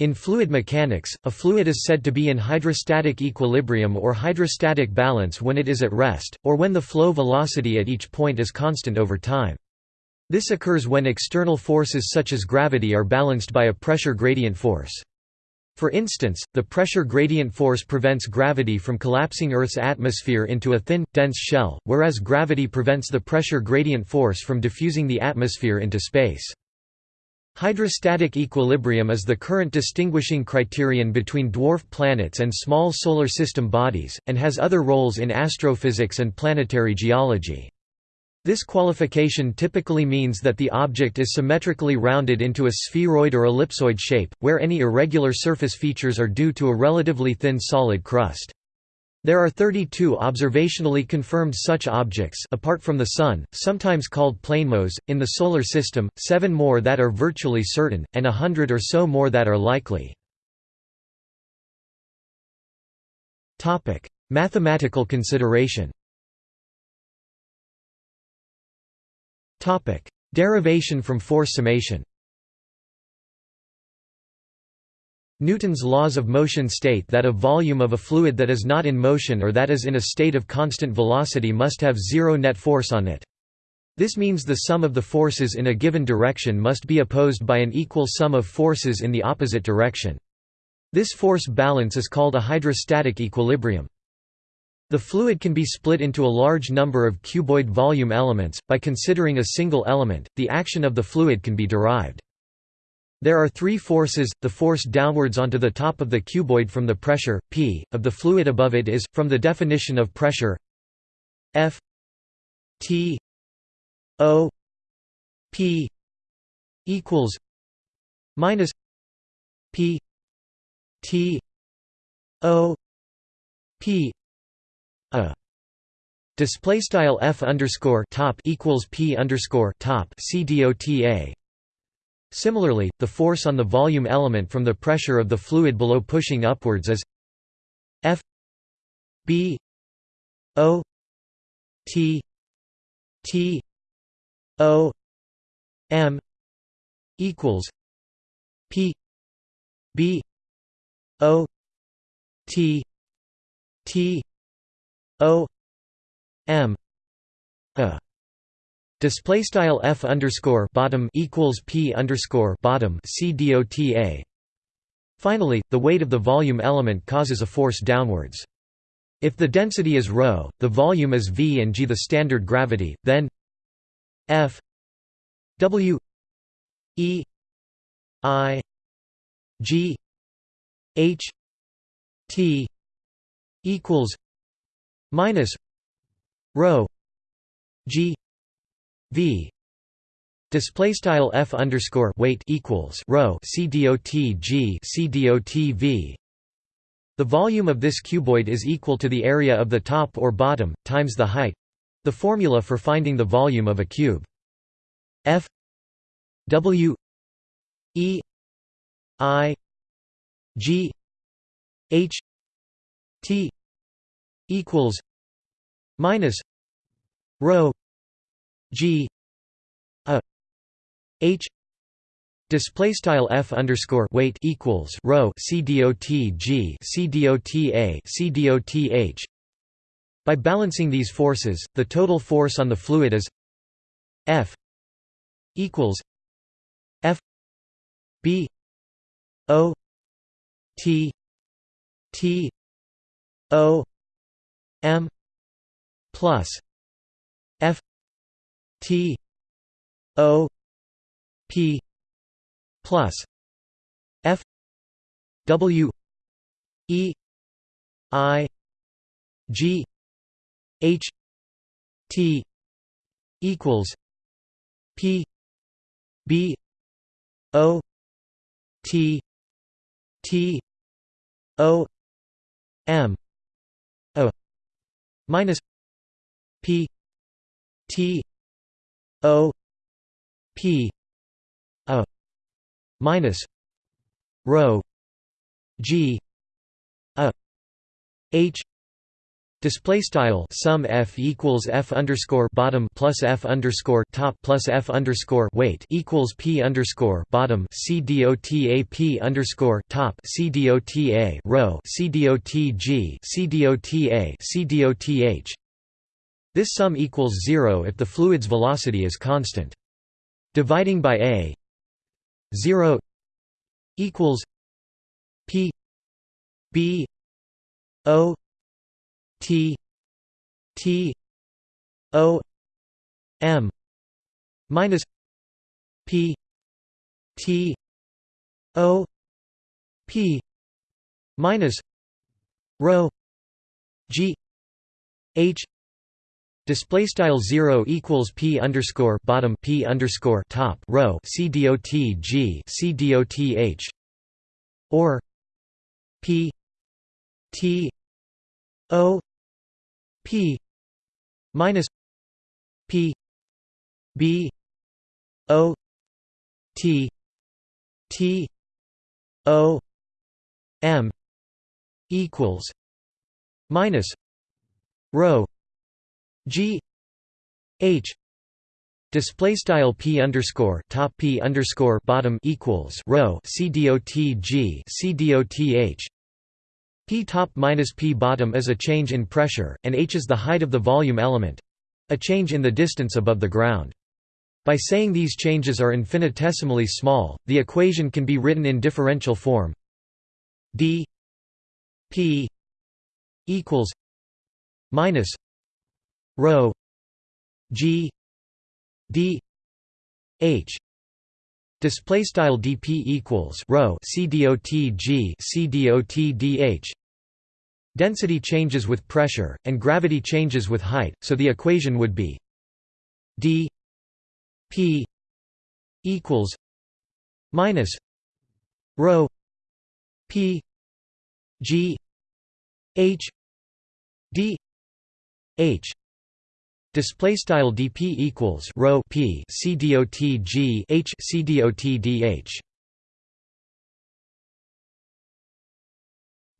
In fluid mechanics, a fluid is said to be in hydrostatic equilibrium or hydrostatic balance when it is at rest, or when the flow velocity at each point is constant over time. This occurs when external forces such as gravity are balanced by a pressure gradient force. For instance, the pressure gradient force prevents gravity from collapsing Earth's atmosphere into a thin, dense shell, whereas gravity prevents the pressure gradient force from diffusing the atmosphere into space. Hydrostatic equilibrium is the current distinguishing criterion between dwarf planets and small solar system bodies, and has other roles in astrophysics and planetary geology. This qualification typically means that the object is symmetrically rounded into a spheroid or ellipsoid shape, where any irregular surface features are due to a relatively thin solid crust. There are 32 observationally confirmed such objects apart from the Sun, sometimes called planemos, in the Solar System, seven more that are virtually certain, and a hundred or so more that are likely. Mathematical consideration Derivation from force summation Newton's laws of motion state that a volume of a fluid that is not in motion or that is in a state of constant velocity must have zero net force on it. This means the sum of the forces in a given direction must be opposed by an equal sum of forces in the opposite direction. This force balance is called a hydrostatic equilibrium. The fluid can be split into a large number of cuboid volume elements. By considering a single element, the action of the fluid can be derived. There are three forces, the force downwards onto the top of the cuboid from the pressure, p, of the fluid above it is, from the definition of pressure F T O P equals minus P T O P a display style f underscore top equals p underscore top c dota. Similarly, the force on the volume element from the pressure of the fluid below pushing upwards is f b o t t o m equals p b o t t O M a display style f underscore bottom equals p underscore bottom c dota. Finally, the weight of the volume element causes a force downwards. If the density is ρ, the volume is v and g the standard gravity, then f w e i g h t equals minus rho g v. Display style f underscore weight equals rho c dot g c dot v. The volume of this cuboid is equal to the area of the top or bottom times the height. The formula for finding the volume of a cube. F. W. E. I. G. H. T. equals minus rho g a h display style f underscore weight equals rho c dot g c dot a c dot h. By balancing these forces the total force on the fluid is f equals f b o t t o m plus t o p plus f w e i g h t equals p b o t t o m minus P T O P a minus rho G a H Display style sum f equals f underscore bottom plus f underscore top plus f underscore weight equals p underscore bottom c dot a p underscore top c dot a row c dot g c dot a c dot h. This sum equals zero if the fluid's velocity is constant. Dividing by a zero equals p b o T T O M minus P T O P minus rho G H Display style zero equals p underscore bottom p underscore top row c dot g c dot h or p t o P minus P B O T T O M equals minus rho G H Display style p underscore top p underscore bottom equals row c dot g c dot h P top minus P bottom is a change in pressure, and h is the height of the volume element—a change in the distance above the ground. By saying these changes are infinitesimally small, the equation can be written in differential form d p equals minus rho g d h Display style dp equals rho c dot g c dot dh. Density changes with pressure, and gravity changes with height, so the equation would be d p equals minus rho p g h d h Display style dp equals rho p c dot g h c dot dh.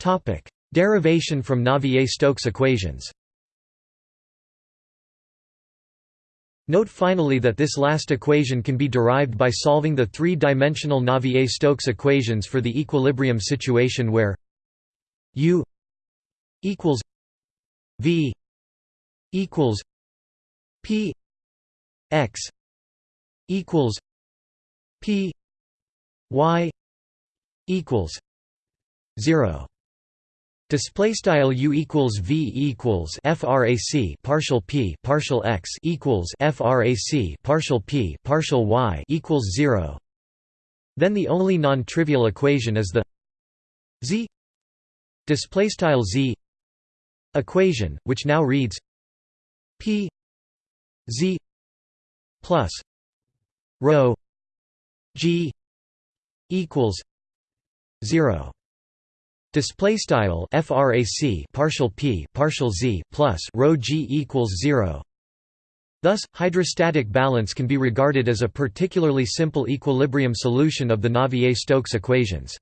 Topic: Derivation from Navier-Stokes equations. Note finally that this last equation can be derived by solving the three-dimensional Navier-Stokes equations for the equilibrium situation where u equals v equals P x equals P y equals zero. Display style u equals v equals frac partial p partial x equals frac partial p partial y equals zero. Then the only non-trivial equation is the z display style z equation, which now reads p z plus rho g equals 0 display style frac partial p partial z plus rho g equals 0 Thus, hydrostatic balance can be regarded as a particularly simple equilibrium solution of the Navier-Stokes equations.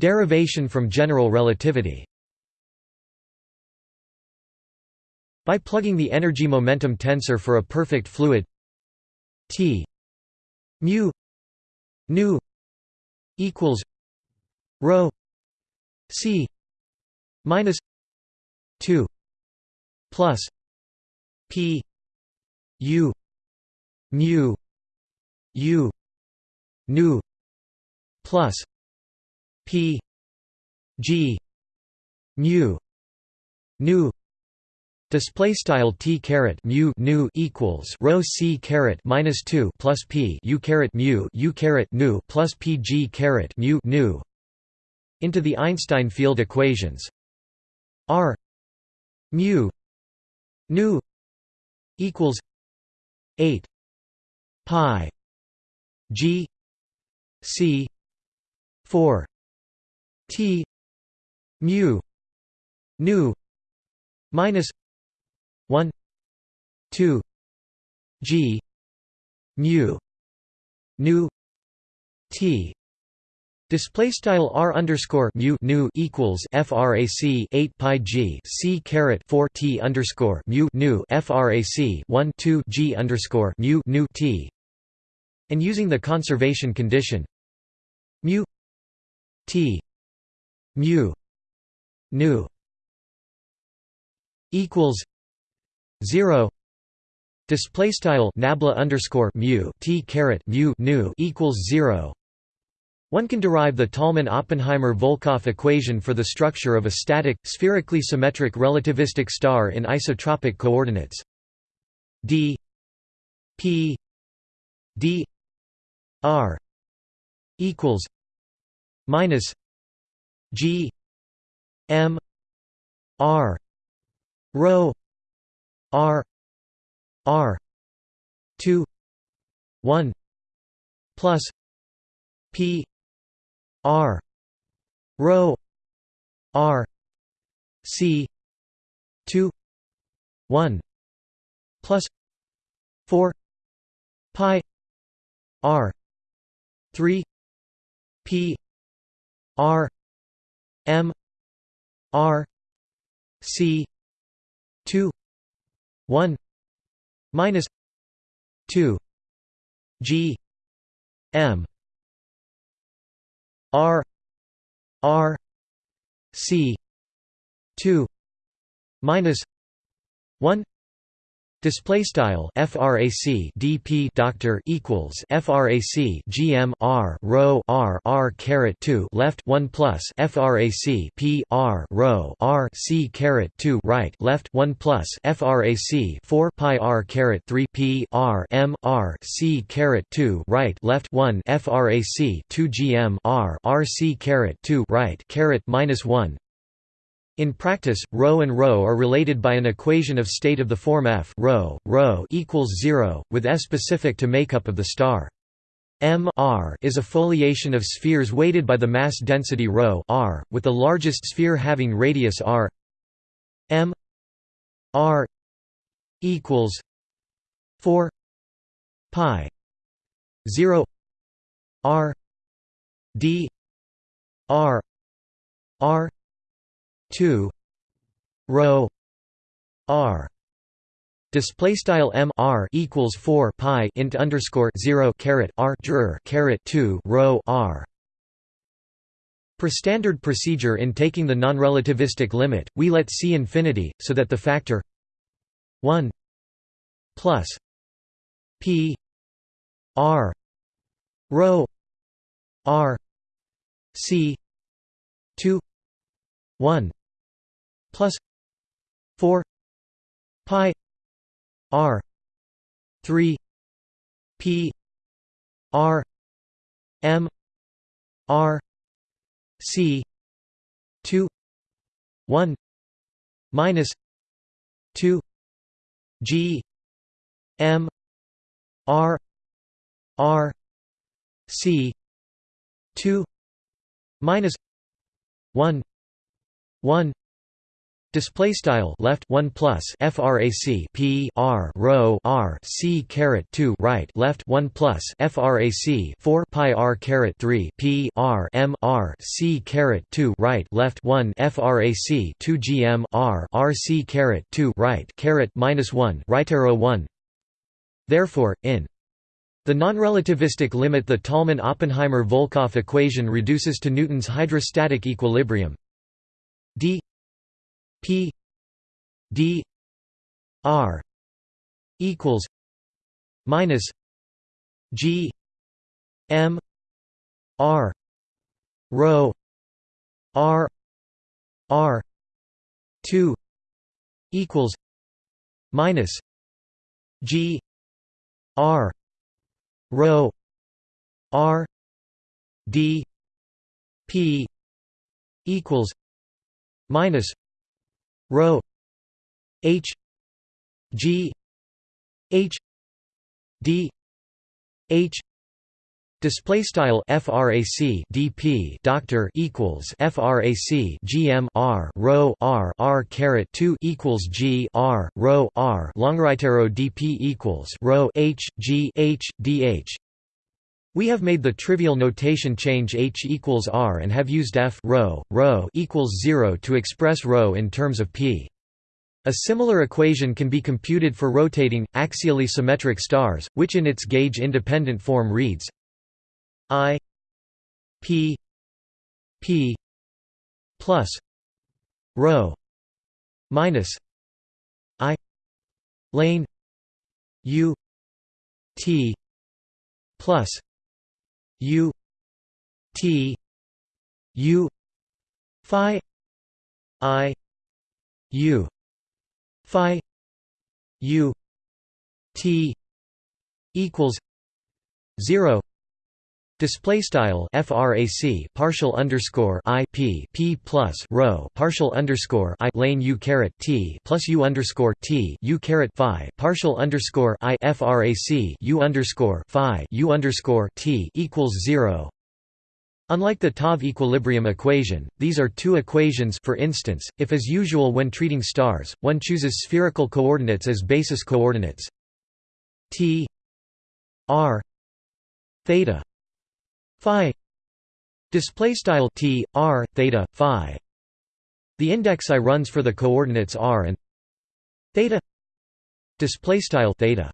Derivation from general relativity By plugging the energy-momentum tensor for a perfect fluid. T mu nu equals rho c minus 2 plus p u mu u nu plus p g mu nu Display style t caret mu nu equals rho c caret minus two plus p u caret mu u caret nu plus p g caret mu nu into the Einstein field equations. R mu nu equals eight pi g c four t mu nu minus 1 2 g mu nu t. Display style r underscore mu nu equals frac 8 pi g c caret 4 t underscore mu nu frac 1 2 g underscore mu nu t, and using the conservation condition mu t mu nu equals zero display style nabla underscore mu t caret mu nu equals zero. One can derive the Tolman-Oppenheimer-Volkoff equation for the structure of a static, spherically symmetric relativistic star in isotropic coordinates. D p d r equals minus g m r rho r r 2 1 plus p r rho r c 2 1 plus 4 pi r 3 p r m r c 2 1 minus 2 g m r r c 2 minus 1 Display style frac dp doctor equals frac gm r rho r r caret 2 left 1 plus frac p r rho r c caret 2 right left 1 plus frac 4 pi r caret 3 p r m r c caret 2 right left 1 frac 2 gm r r c caret 2 right caret minus 1 in practice, ρ and ρ are related by an equation of state of the form f ρ, ρ equals 0, with S specific to makeup of the star. M r is a foliation of spheres weighted by the mass density ρ r, with the largest sphere having radius r m r equals 4 pi 0 r d r r 2 rho r. Display style m r equals 4 pi int underscore 0 caret r dr caret 2 rho r. Per standard procedure in taking the non-relativistic limit we let c infinity so that the factor 1 plus p r rho r c 2 1 plus 4 pi r 3 p r m r c 2 1 minus 2 g m r r c 2 minus 1 1 Display style left one plus frac p r rho r c caret two right left one plus frac four pi r caret three p r m r c caret two right left one frac two gm r r c caret two right caret minus one right arrow one. Therefore, in the non-relativistic limit the Tolman-Oppenheimer-Volkoff equation reduces to Newton's hydrostatic equilibrium d P D R equals minus G M R rho R R two equals minus G R rho R D P equals minus rho h g h d h Display style frac dp doctor equals frac gm r rho r r caret 2 equals g r rho r long right arrow dp equals rho h g h dh We have made the trivial notation change h equals r and have used f rho, rho equals 0 to express rho in terms of p. A similar equation can be computed for rotating, axially symmetric stars, which in its gauge-independent form reads I p p plus rho minus I lane u t plus u t u phi i u phi u t equals 0 Display style frac partial underscore i p p plus rho partial underscore i lane u caret t plus u underscore t u caret phi partial underscore i frac u underscore phi u underscore t equals zero. Unlike the Taube equilibrium equation, these are two equations for instance, if as usual when treating stars, one chooses spherical coordinates as basis coordinates t r theta phi display style t r theta phi. The index i runs for the coordinates r and theta display style theta.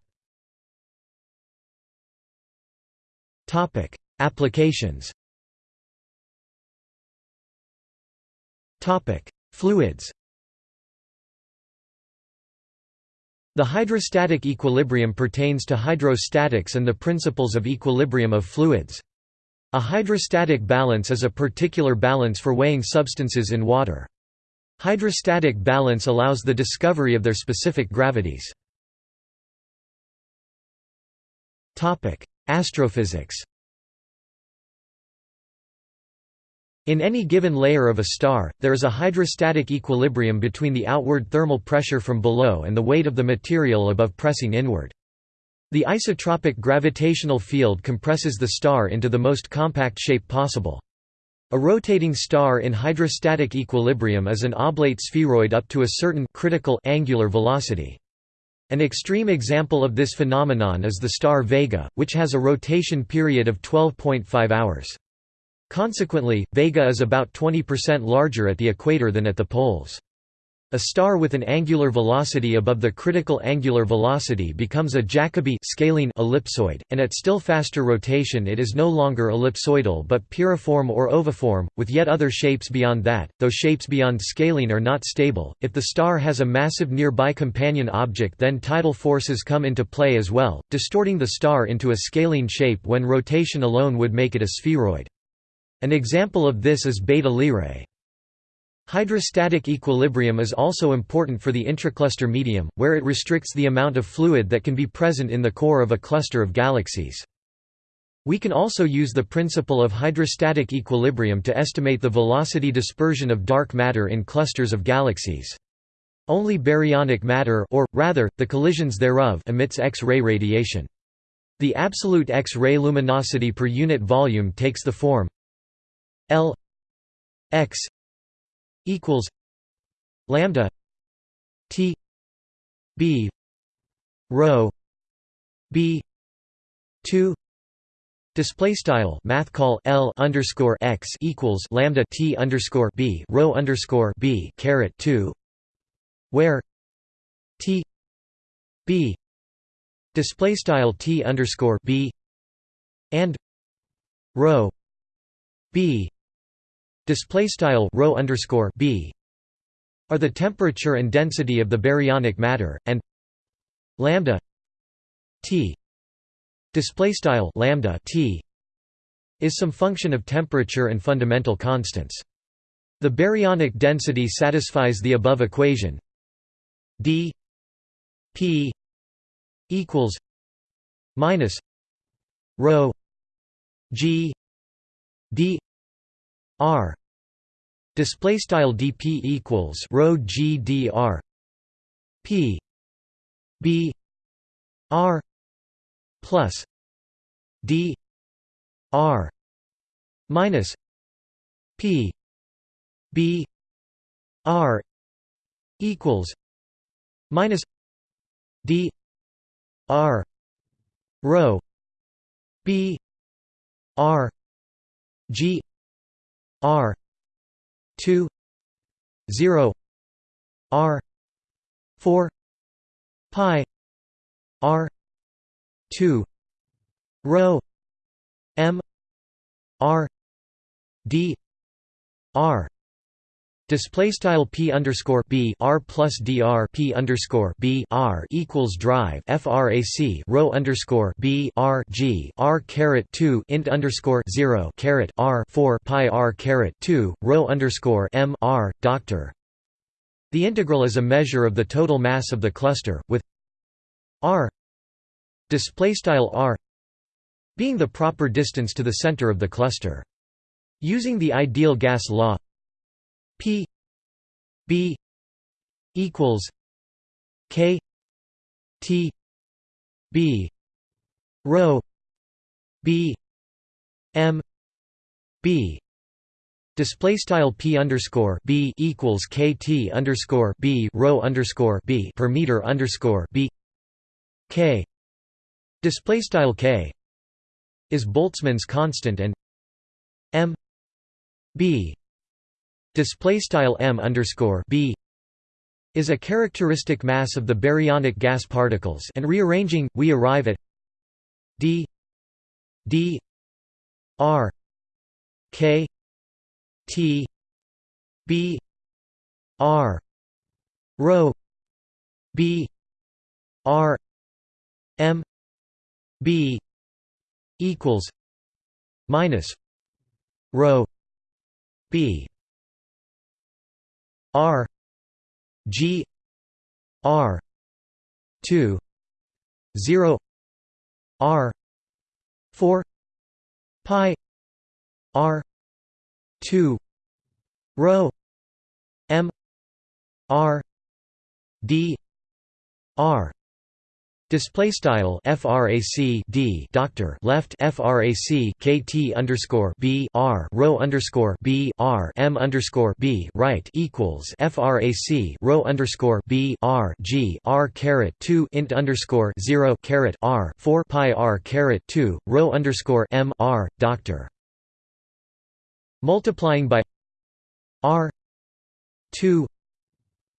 Topic applications. Topic fluids. The hydrostatic equilibrium pertains to hydrostatics and the principles of equilibrium of fluids. A hydrostatic balance is a particular balance for weighing substances in water. Hydrostatic balance allows the discovery of their specific gravities. Astrophysics In any given layer of a star, there is a hydrostatic equilibrium between the outward thermal pressure from below and the weight of the material above pressing inward. The isotropic gravitational field compresses the star into the most compact shape possible. A rotating star in hydrostatic equilibrium is an oblate spheroid up to a certain critical angular velocity. An extreme example of this phenomenon is the star Vega, which has a rotation period of 12.5 hours. Consequently, Vega is about 20% larger at the equator than at the poles. A star with an angular velocity above the critical angular velocity becomes a Jacobi scalene ellipsoid, and at still faster rotation it is no longer ellipsoidal but piriform or oviform, with yet other shapes beyond that, though shapes beyond scalene are not stable. If the star has a massive nearby companion object then tidal forces come into play as well, distorting the star into a scalene shape when rotation alone would make it a spheroid. An example of this is Beta Lyrae. Hydrostatic equilibrium is also important for the intracluster medium, where it restricts the amount of fluid that can be present in the core of a cluster of galaxies. We can also use the principle of hydrostatic equilibrium to estimate the velocity dispersion of dark matter in clusters of galaxies. Only baryonic matter or, rather, the collisions thereof emits X-ray radiation. The absolute X-ray luminosity per unit volume takes the form L x equals lambda T B rho B two Display style math call L underscore x equals lambda T underscore B rho underscore B caret two where T B display style T underscore B and rho B display style rho underscore b are the temperature and density of the baryonic matter and lambda t display style lambda t is some function of temperature and fundamental constants. The baryonic density satisfies the above equation. d p equals minus rho g d r. Display style dp equals rho gdr p. B. R. Plus d r minus p. B. R equals minus d r rho b R G R two zero R four pi R two rho M R D R Display style p underscore b r plus dr p underscore b r equals drive frac row underscore b r g r caret two int underscore zero caret r four pi r caret two row underscore m r doctor. The integral is a measure of the total mass of the cluster with r display style r being the proper distance to the center of the cluster. Using the ideal gas law P B equals K T B rho B M B. Display style p underscore b equals kt underscore b rho underscore b per meter underscore b. K. Display style k is Boltzmann's constant and m b display style m underscore b is a characteristic mass of the baryonic gas particles and rearranging we arrive at d d r k t b r rho b r m b equals minus rho b R G R two zero R four pi R two rho M R D R Display style frac d. Doctor left frac kt underscore b r row underscore b r m underscore b right equals frac row underscore b r g r caret two int underscore zero caret r four pi r caret two row underscore m r doctor. Multiplying by r two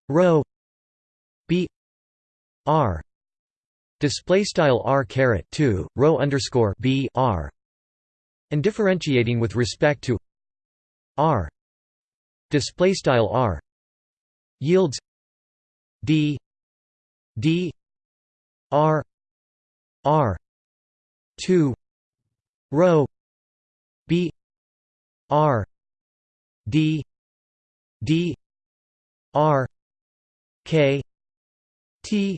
row b r display style r caret 2 row underscore b r and differentiating with respect to r display style r yields d d r r 2 row b r d d r k t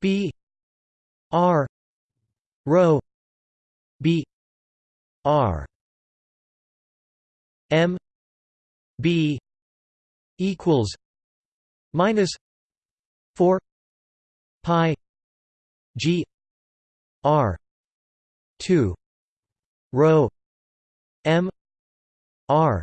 b R rho B R M B equals minus four pi G R two rho M R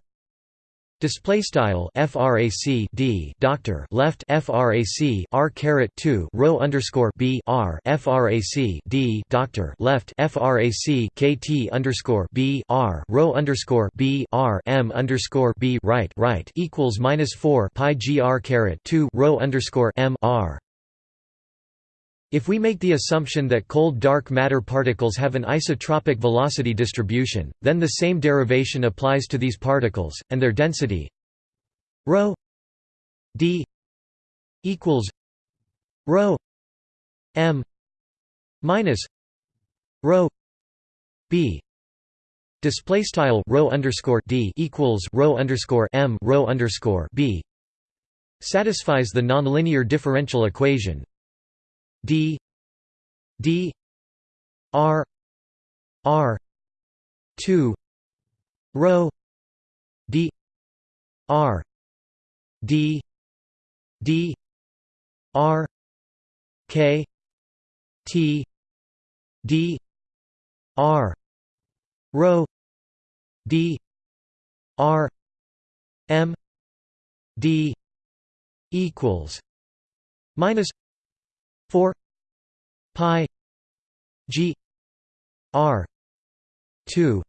Display style frac d. Doctor. Left frac r caret 2 row underscore b. R. Frac d. Doctor. Left frac kt underscore b. R. Row underscore b. R. M underscore b. Right right equals minus 4 pi gr caret 2 row underscore m. R if we make the assumption that cold dark matter particles have an isotropic velocity distribution, then the same derivation applies to these particles, and their density ρ d equals rho minus rho display style underscore d equals row underscore underscore b satisfies the nonlinear differential equation d d r r 2 rho d r d d r k t d r rho d r m d equals minus 4 pi g r 2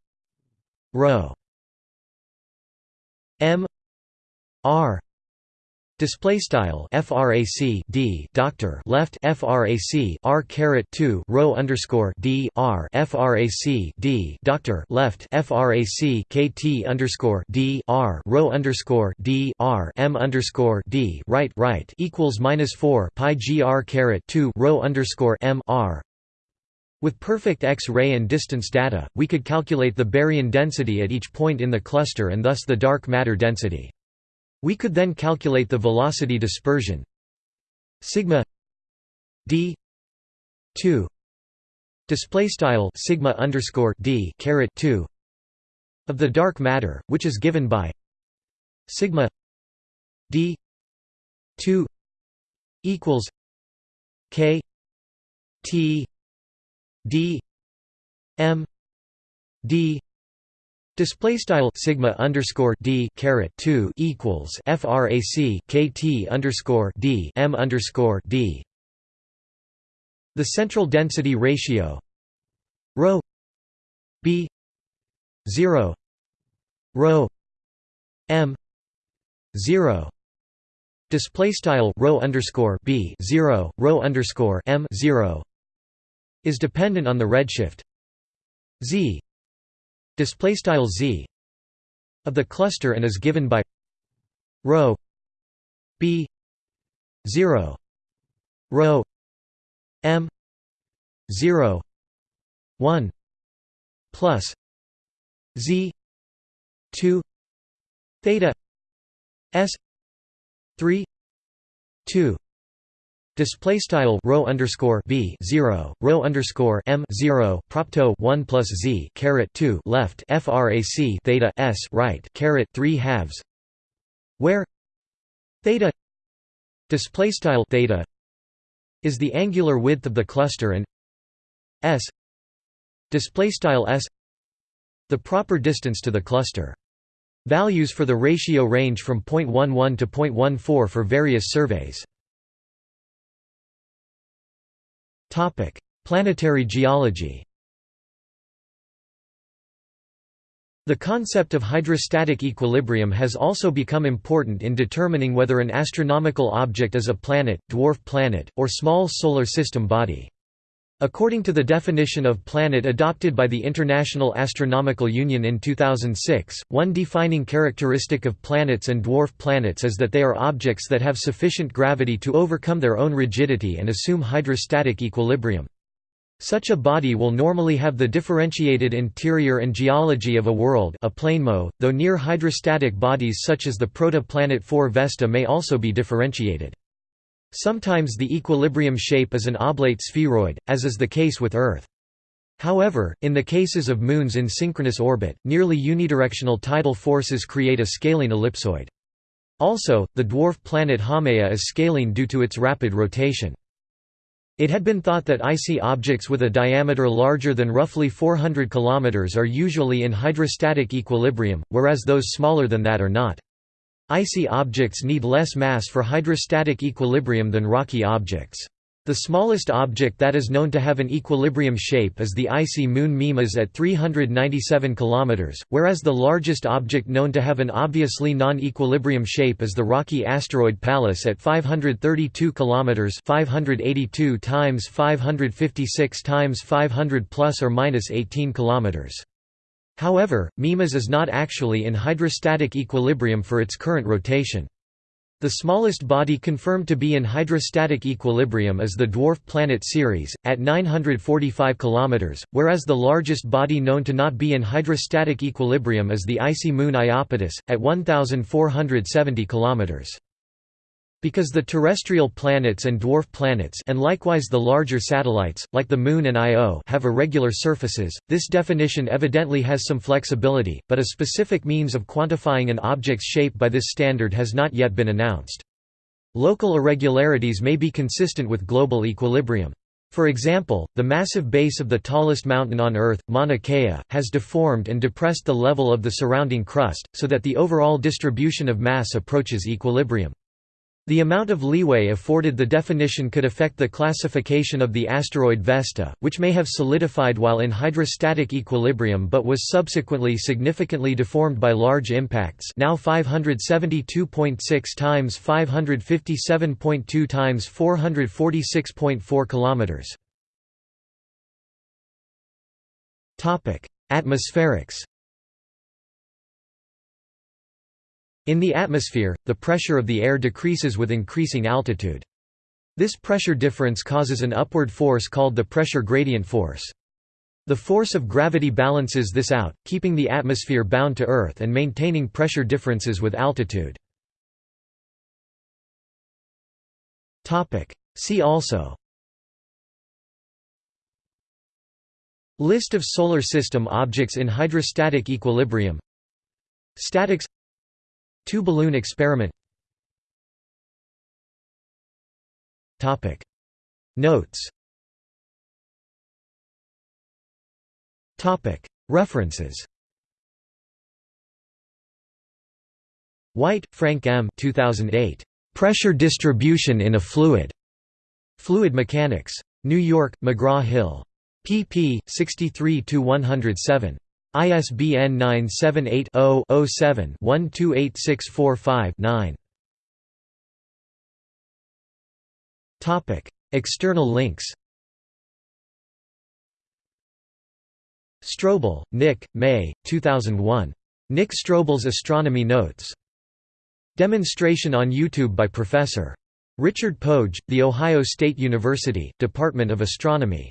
rho m r display style frac d doctor left frac r caret 2 row underscore d r frac d doctor left frac kt underscore d r row underscore d r m underscore d right right equals minus 4 pi gr caret 2 row underscore m r with perfect X-ray and distance data, we could calculate the baryon density at each point in the cluster and thus the dark matter density. We could then calculate the velocity dispersion. Sigma d 2 display style sigma underscore d caret 2 of the dark matter, which is given by sigma d 2 equals k t d m d Display style sigma underscore d caret two equals frac kt underscore d m underscore d. The central density ratio rho b zero rho m zero display style rho underscore b zero rho underscore m zero is dependent on the redshift z display style z of the cluster and is given by rho b 0 rho m 0 1 plus z 2 theta s 3 2 Display style row underscore b zero row underscore m zero propto one plus z caret two left frac theta s right caret three halves, where theta display style theta is the angular width of the cluster and s display style s the proper distance to the cluster. Values for the ratio range from 0.11 to 0.14 for various surveys. Topic: Planetary geology. The concept of hydrostatic equilibrium has also become important in determining whether an astronomical object is a planet, dwarf planet, or small solar system body. According to the definition of planet adopted by the International Astronomical Union in 2006, one defining characteristic of planets and dwarf planets is that they are objects that have sufficient gravity to overcome their own rigidity and assume hydrostatic equilibrium. Such a body will normally have the differentiated interior and geology of a world a planemo, though near hydrostatic bodies such as the protoplanet 4 Vesta may also be differentiated. Sometimes the equilibrium shape is an oblate spheroid, as is the case with Earth. However, in the cases of moons in synchronous orbit, nearly unidirectional tidal forces create a scalene ellipsoid. Also, the dwarf planet Haumea is scalene due to its rapid rotation. It had been thought that icy objects with a diameter larger than roughly 400 km are usually in hydrostatic equilibrium, whereas those smaller than that are not. Icy objects need less mass for hydrostatic equilibrium than rocky objects. The smallest object that is known to have an equilibrium shape is the icy moon Mimas at 397 km, whereas the largest object known to have an obviously non-equilibrium shape is the rocky asteroid Pallas at 532 km, 582 times 556 times 500 plus or minus 18 kilometers. However, Mimas is not actually in hydrostatic equilibrium for its current rotation. The smallest body confirmed to be in hydrostatic equilibrium is the dwarf planet Ceres, at 945 km, whereas the largest body known to not be in hydrostatic equilibrium is the icy moon Iapetus, at 1470 km. Because the terrestrial planets and dwarf planets and likewise the larger satellites, like the Moon and Io have irregular surfaces, this definition evidently has some flexibility, but a specific means of quantifying an object's shape by this standard has not yet been announced. Local irregularities may be consistent with global equilibrium. For example, the massive base of the tallest mountain on Earth, Mauna Kea, has deformed and depressed the level of the surrounding crust, so that the overall distribution of mass approaches equilibrium. The amount of leeway afforded the definition could affect the classification of the asteroid Vesta, which may have solidified while in hydrostatic equilibrium but was subsequently significantly deformed by large impacts now 572.6 times 557.2 times 446.4 kilometers. Atmospherics In the atmosphere, the pressure of the air decreases with increasing altitude. This pressure difference causes an upward force called the pressure gradient force. The force of gravity balances this out, keeping the atmosphere bound to Earth and maintaining pressure differences with altitude. See also List of Solar System objects in hydrostatic equilibrium Statics Two-balloon experiment Notes References White, Frank M. 2008. Pressure distribution in a fluid. Fluid Mechanics. New York, McGraw-Hill. pp. 63–107. ISBN 978-0-07-128645-9. External links Strobel, Nick, May, 2001. Nick Strobel's Astronomy Notes. Demonstration on YouTube by Professor. Richard Pogge, The Ohio State University, Department of Astronomy.